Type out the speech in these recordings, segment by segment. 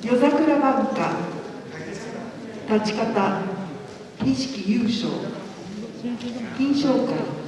夜桜晩歌立ち方錦優勝。金賞会。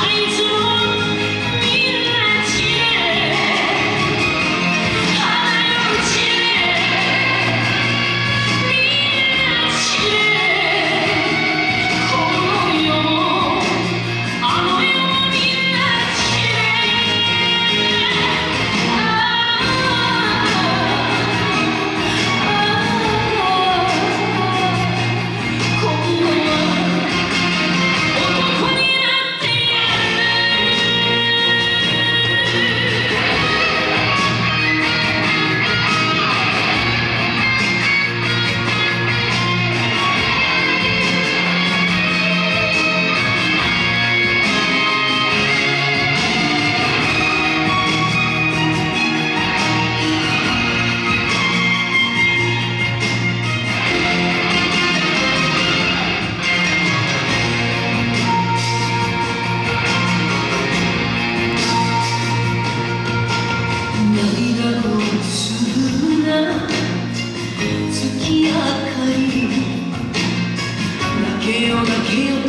よ